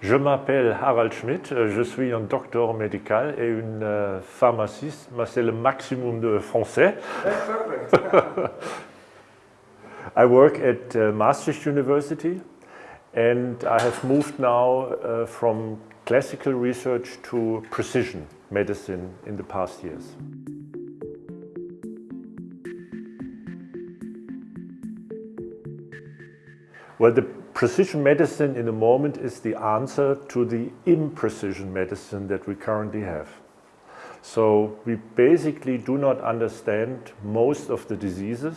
Je m'appelle Harald Schmidt, je suis un docteur médical et une euh, pharmaciste, mais c'est le maximum de français. I work at uh, Maastricht University and I have moved now uh, from classical research to precision medicine in the past years. Well, the precision medicine in the moment is the answer to the imprecision medicine that we currently have. So we basically do not understand most of the diseases.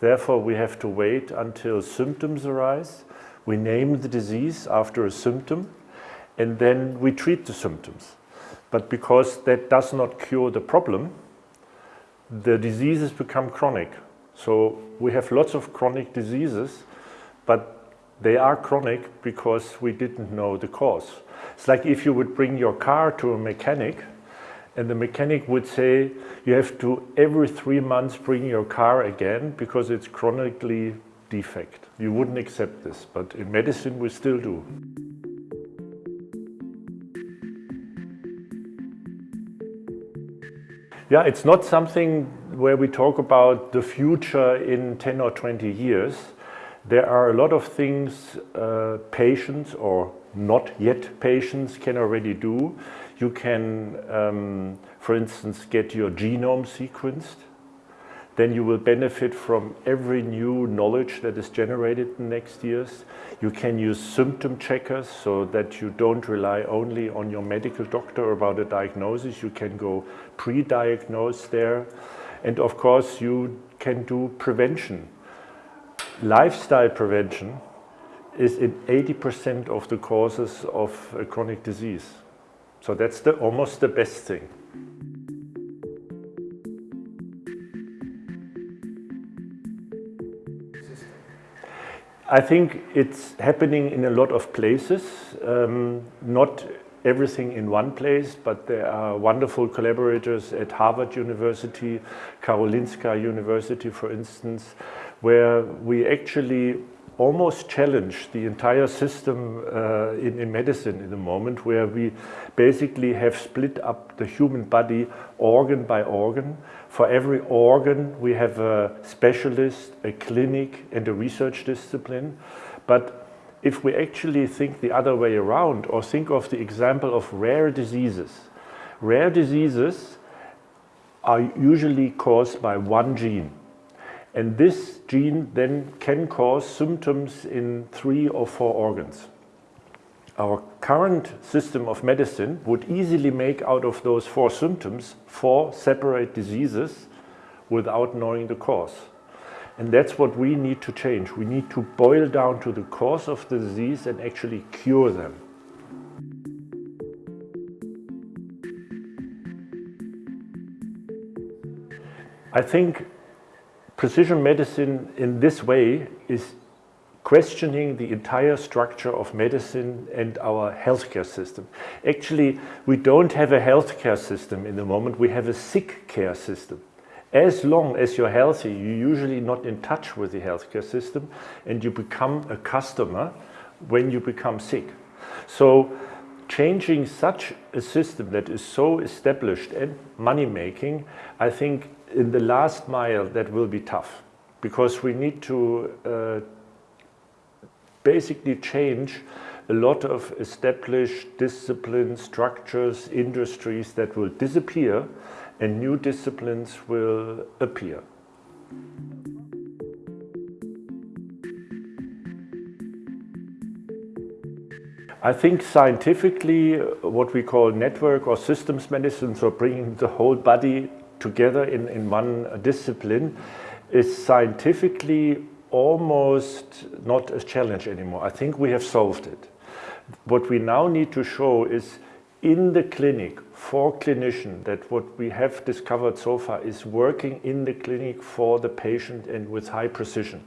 Therefore, we have to wait until symptoms arise. We name the disease after a symptom and then we treat the symptoms. But because that does not cure the problem, the diseases become chronic. So we have lots of chronic diseases but they are chronic because we didn't know the cause. It's like if you would bring your car to a mechanic and the mechanic would say you have to every three months bring your car again because it's chronically defect. You wouldn't accept this, but in medicine we still do. Yeah, it's not something where we talk about the future in 10 or 20 years. There are a lot of things uh, patients or not yet patients can already do. You can, um, for instance, get your genome sequenced. Then you will benefit from every new knowledge that is generated in the next years. You can use symptom checkers so that you don't rely only on your medical doctor about a diagnosis. You can go pre-diagnose there. And of course, you can do prevention lifestyle prevention is in 80% of the causes of chronic disease. So that's the, almost the best thing. I think it's happening in a lot of places, um, not everything in one place, but there are wonderful collaborators at Harvard University, Karolinska University, for instance, where we actually almost challenge the entire system uh, in, in, medicine in the moment where we basically have split up the human body organ by organ. For every organ we have a specialist, a clinic and a research discipline. But if we actually think the other way around or think of the example of rare diseases, rare diseases are usually caused by one gene. And this gene then can cause symptoms in three or four organs. Our current system of medicine would easily make out of those four symptoms four separate diseases without knowing the cause. And that's what we need to change. We need to boil down to the cause of the disease and actually cure them. I think precision medicine in this way is questioning the entire structure of medicine and our healthcare system. Actually, we don't have a healthcare system in the moment, we have a sick care system. As long as you're healthy, you're usually not in touch with the healthcare system and you become a customer when you become sick. So changing such a system that is so established and money-making, I think in the last mile that will be tough because we need to uh, basically change a lot of established discipline structures, industries that will disappear and new disciplines will appear. I think scientifically what we call network or systems medicine, so bringing the whole body together in, in one discipline is scientifically almost not a challenge anymore. I think we have solved it. What we now need to show is in the clinic for clinician that what we have discovered so far is working in the clinic for the patient and with high precision.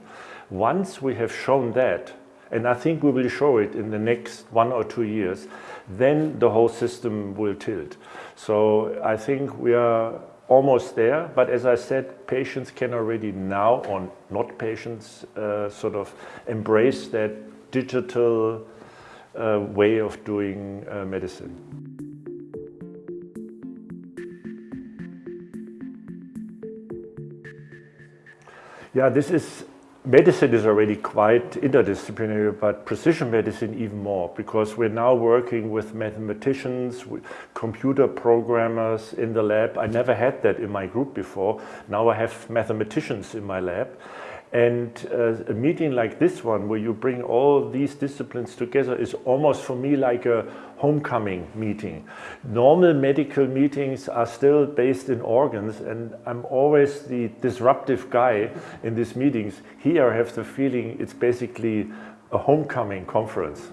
Once we have shown that, and I think we will show it in the next one or two years, then the whole system will tilt. So I think we are almost there, but as I said, patients can already now, or not patients, uh, sort of embrace that digital uh, way of doing uh, medicine. Yeah, this is medicine is already quite interdisciplinary, but precision medicine even more, because we're now working with mathematicians, with computer programmers in the lab. I never had that in my group before. Now I have mathematicians in my lab. And uh, a meeting like this one, where you bring all these disciplines together, is almost for me like a homecoming meeting. Normal medical meetings are still based in organs, and I'm always the disruptive guy in these meetings. Here I have the feeling it's basically a homecoming conference.